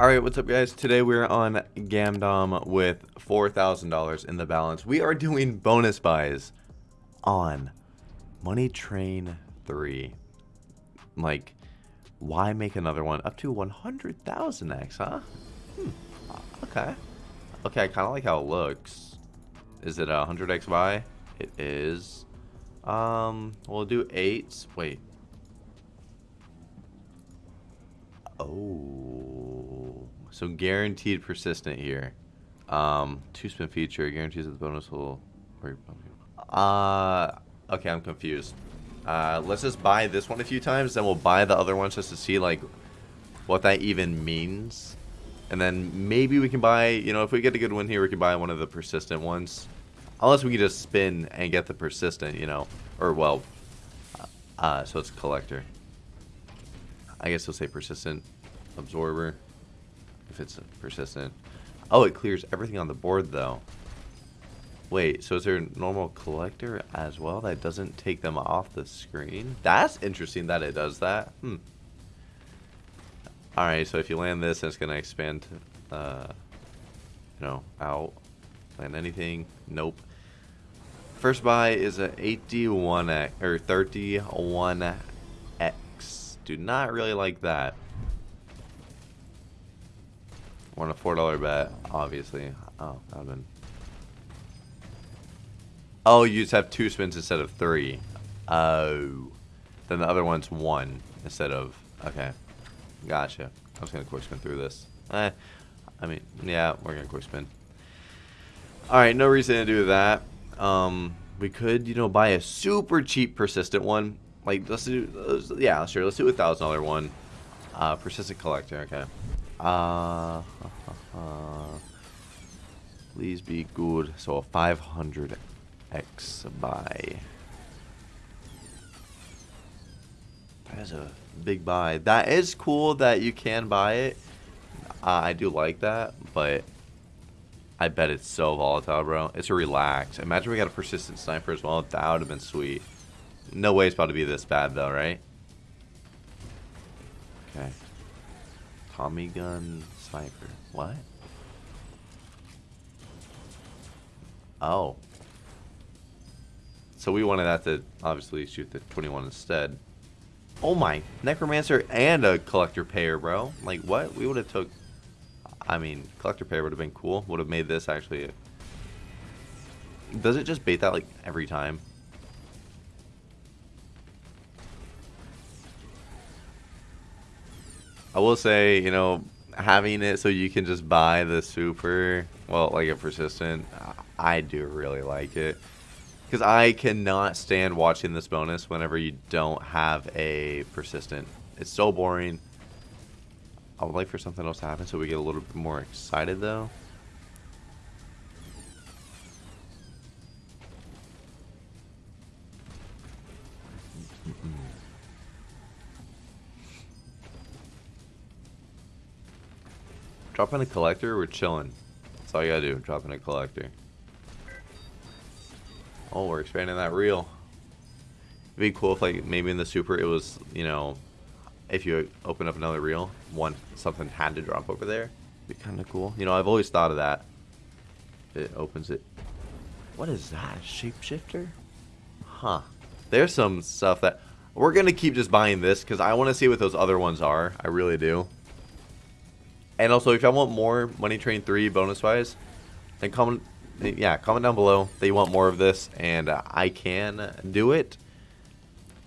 Alright, what's up guys? Today we're on Gamdom with $4,000 in the balance. We are doing bonus buys on Money Train 3. Like, why make another one? Up to 100,000x, huh? Hmm, okay. Okay, I kind of like how it looks. Is it a 100x buy? It is. Um, we'll do 8. Wait. Oh. So guaranteed persistent here. Um, two spin feature guarantees that the bonus will. Uh, okay, I'm confused. Uh, let's just buy this one a few times, then we'll buy the other ones just to see like what that even means. And then maybe we can buy, you know, if we get a good win here, we can buy one of the persistent ones. Unless we can just spin and get the persistent, you know. Or, well, uh, so it's collector. I guess we'll say persistent absorber. If it's persistent. Oh, it clears everything on the board, though. Wait, so is there a normal collector as well that doesn't take them off the screen? That's interesting that it does that. Hmm. Alright, so if you land this, it's going to expand, uh, you know, out. Land anything. Nope. First buy is a 81X, or 31X. Do not really like that. Want a $4 bet, obviously. Oh, that would been... Oh, you just have two spins instead of three. Oh. Then the other one's one instead of... Okay. Gotcha. I was going to quick spin through this. Eh. I mean, yeah, we're going to quick spin. Alright, no reason to do that. Um, we could, you know, buy a super cheap persistent one. Like, let's do... Let's, yeah, sure. Let's do a $1,000 one. Uh, persistent collector, okay. Uh, please be good. So a 500x buy. That is a big buy. That is cool that you can buy it. Uh, I do like that, but I bet it's so volatile, bro. It's a relax. Imagine we got a persistent sniper as well. That would have been sweet. No way it's about to be this bad, though, right? Okay. Tommy gun sniper. What? Oh. So we wanted that to obviously shoot the 21 instead. Oh my, Necromancer and a Collector Payer, bro. Like, what? We would have took... I mean, Collector Payer would have been cool. Would have made this actually... Does it just bait that, like, every time? I will say, you know, having it so you can just buy the super, well, like a persistent, I do really like it. Because I cannot stand watching this bonus whenever you don't have a persistent. It's so boring. I would like for something else to happen so we get a little bit more excited though. Drop in a collector, we're chilling. That's all you gotta do, drop in a collector. Oh, we're expanding that reel. It'd be cool if like maybe in the super it was, you know, if you open up another reel, one something had to drop over there. Be kinda cool. You know, I've always thought of that. It opens it. What is that? Shapeshifter? Huh. There's some stuff that we're gonna keep just buying this because I want to see what those other ones are. I really do. And also, if y'all want more Money Train 3 bonus buys, then comment, yeah, comment down below that you want more of this, and uh, I can do it.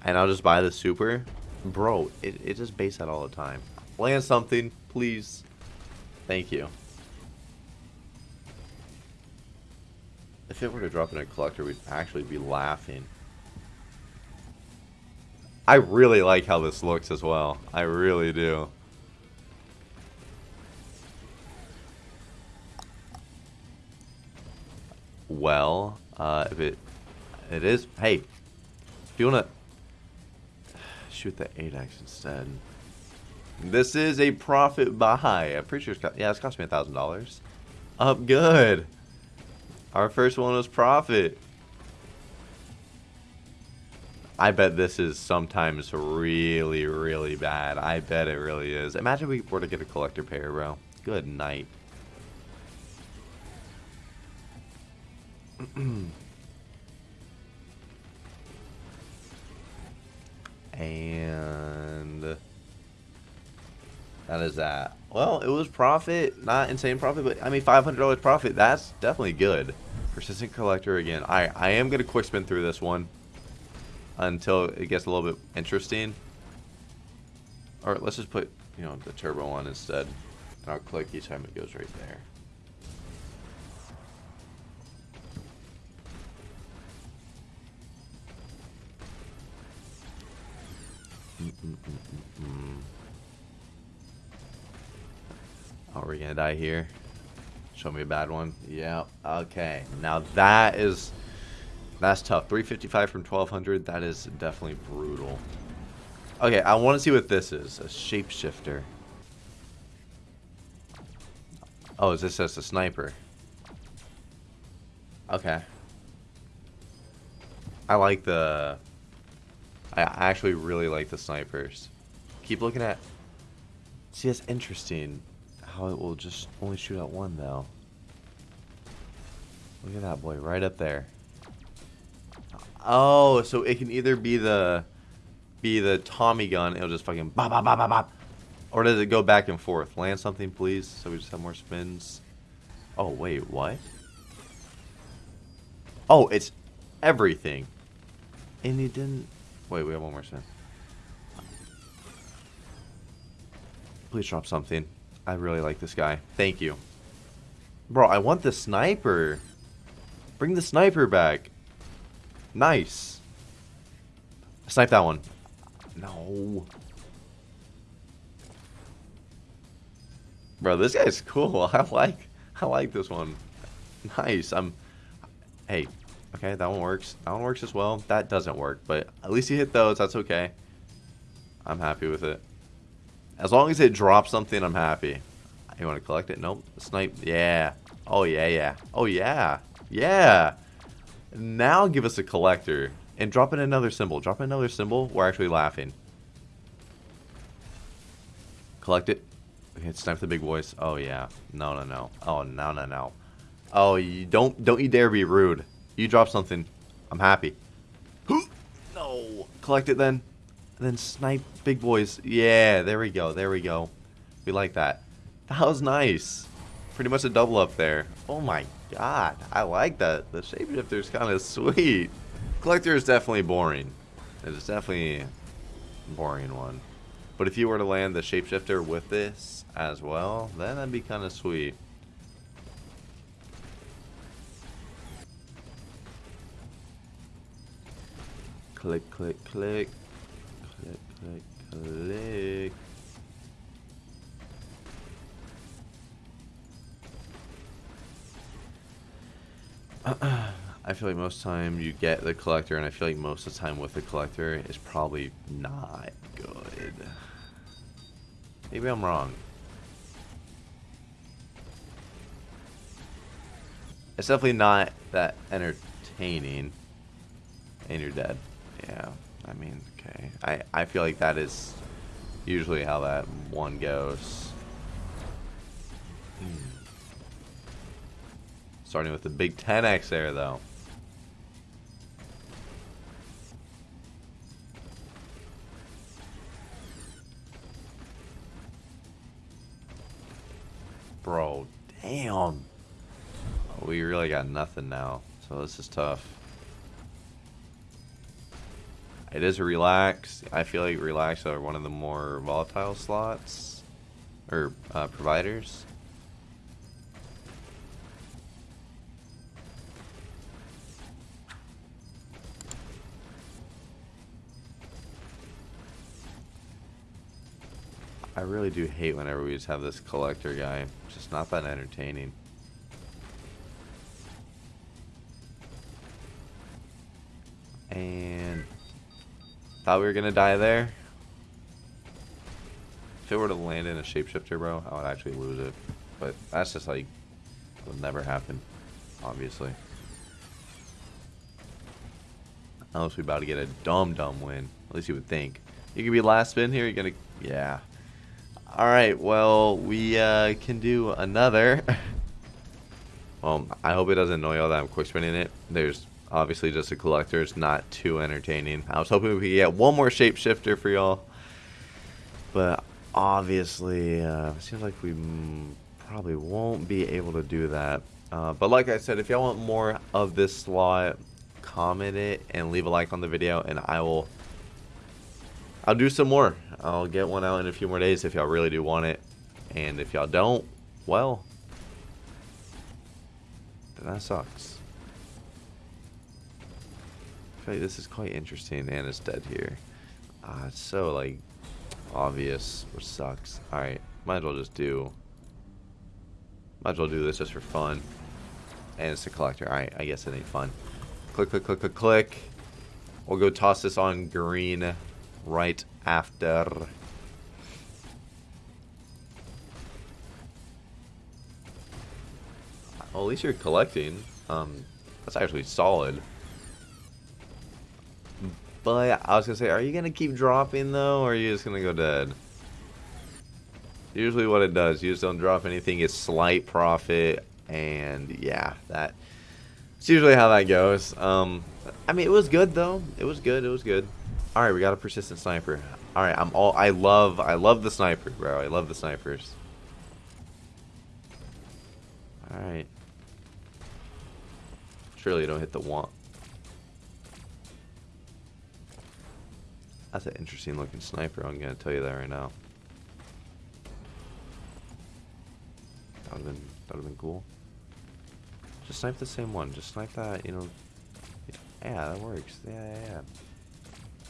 And I'll just buy the super. Bro, it, it just baits that all the time. Land something, please. Thank you. If it were to drop in a collector, we'd actually be laughing. I really like how this looks as well. I really do. Well. Uh, if it it is, hey, if you wanna shoot the 8x instead. This is a profit buy. I'm pretty sure it's got, yeah, it's cost me a thousand dollars. Up good. Our first one was profit. I bet this is sometimes really, really bad. I bet it really is. Imagine we were to get a Collector Payer, bro. Good night. and that is that. Well, it was profit, not insane profit, but I mean $500 profit. That's definitely good. Persistent collector again. I I am gonna quick spin through this one until it gets a little bit interesting. Or let's just put you know the turbo on instead, and I'll click each time it goes right there. Mm -mm -mm oh, we're gonna die here. Show me a bad one. Yeah. Okay. Now that is that's tough. 355 from 1200. That is definitely brutal. Okay, I want to see what this is. A shapeshifter. Oh, is this just a sniper? Okay. I like the... I actually really like the snipers. Keep looking at... See, it's interesting how it will just only shoot at one, though. Look at that boy, right up there. Oh, so it can either be the be the Tommy gun, it'll just fucking bop bop bop bop bop. Or does it go back and forth? Land something, please, so we just have more spins. Oh, wait, what? Oh, it's everything. And he didn't... Wait, we have one more spin. Please drop something. I really like this guy. Thank you. Bro, I want the sniper. Bring the sniper back. Nice. Snipe that one. No. Bro, this guy's cool. I like I like this one. Nice. I'm Hey, okay, that one works. That one works as well. That doesn't work, but at least you hit those. That's okay. I'm happy with it. As long as it drops something, I'm happy. You want to collect it? Nope. Snipe. Yeah. Oh, yeah, yeah. Oh, yeah. Yeah. Now give us a collector. And drop in another symbol. Drop in another symbol. We're actually laughing. Collect it. Okay, snipe the big boys. Oh, yeah. No, no, no. Oh, no, no, no. Oh, you don't don't you dare be rude. You drop something. I'm happy. Who no. Collect it then. And then snipe big boys. Yeah, there we go. There we go. We like that. That was nice. Pretty much a double up there. Oh my god. I like that. The shapeshifter's kind of sweet. Collector is definitely boring. It's definitely a boring one. But if you were to land the shapeshifter with this as well, then that'd be kind of sweet. Click, click, click. Click, click, click. I feel like most time you get the collector, and I feel like most of the time with the collector is probably not good. Maybe I'm wrong. It's definitely not that entertaining. And you're dead. Yeah, I mean, okay. I, I feel like that is usually how that one goes. Hmm. Starting with the big 10x there, though. Bro, damn. We really got nothing now, so this is tough. It is a. I feel like relax are one of the more volatile slots or uh, providers. I really do hate whenever we just have this collector guy. Just not that entertaining. Thought we were gonna die there. If it were to land in a shapeshifter, bro, I would actually lose it. But that's just like would never happen, obviously. Unless we about to get a dumb, dumb win. At least you would think. You could be last spin here. You're to... Yeah. Alright, well, we uh, can do another. well, I hope it doesn't annoy y'all that I'm quick spinning it. There's obviously just a collector. It's not too entertaining. I was hoping we could get one more shapeshifter for y'all. But obviously, uh, seems like we probably won't be able to do that. Uh, but like I said, if y'all want more of this slot, comment it and leave a like on the video, and I will. I'll do some more. I'll get one out in a few more days if y'all really do want it, and if y'all don't, well, that sucks. Feel like this is quite interesting, and it's dead here. Ah, it's so like obvious, which sucks. Alright, might as well just do... Might as well do this just for fun. And it's a collector. Alright, I guess it ain't fun. Click, click, click, click, click. We'll go toss this on green right after. Well, at least you're collecting. Um, that's actually solid. But I was gonna say, are you gonna keep dropping though, or are you just gonna go dead? Usually what it does, you just don't drop anything, it's slight profit, and yeah, that it's usually how that goes. Um, I mean, it was good though. It was good. It was good. All right, we got a persistent sniper. All right, I'm all. I love. I love the sniper, bro. I love the snipers. All right. Surely you don't hit the want. That's an interesting looking sniper, I'm gonna tell you that right now. That would've been that would've been cool. Just snipe the same one. Just snipe that, you know. Yeah, that works. Yeah, yeah, yeah.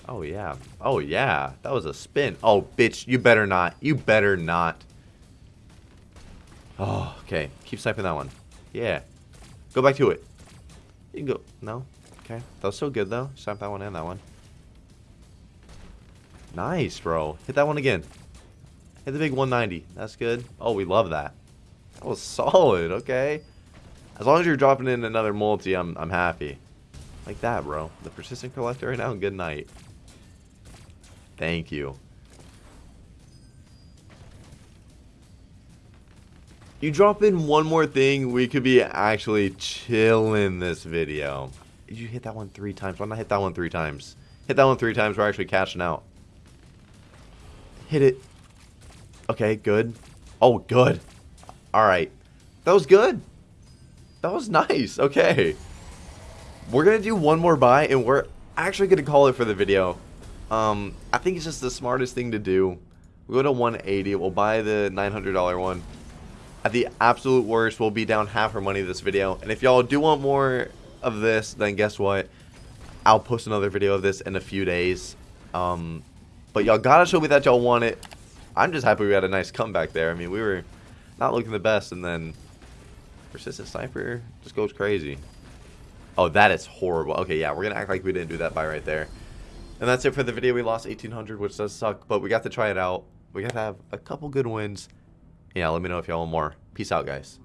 Oh yeah. Oh yeah. That was a spin. Oh bitch, you better not. You better not. Oh, okay. Keep sniping that one. Yeah. Go back to it. You can go. No. Okay. That was so good though. Snipe that one and that one. Nice, bro. Hit that one again. Hit the big 190. That's good. Oh, we love that. That was solid. Okay. As long as you're dropping in another multi, I'm, I'm happy. Like that, bro. The persistent collector right now, good night. Thank you. You drop in one more thing, we could be actually chilling this video. You hit that one three times? Why not hit that one three times? Hit that one three times, we're actually cashing out. Hit it. Okay, good. Oh, good. Alright. That was good. That was nice. Okay. We're going to do one more buy, and we're actually going to call it for the video. Um, I think it's just the smartest thing to do. We'll go to 180. We'll buy the $900 one. At the absolute worst, we'll be down half our money this video. And if y'all do want more of this, then guess what? I'll post another video of this in a few days. Um, but y'all gotta show me that y'all want it. I'm just happy we had a nice comeback there. I mean, we were not looking the best, and then persistent sniper just goes crazy. Oh, that is horrible. Okay, yeah, we're gonna act like we didn't do that buy right there. And that's it for the video. We lost 1800, which does suck, but we got to try it out. We got to have a couple good wins. Yeah, let me know if y'all want more. Peace out, guys.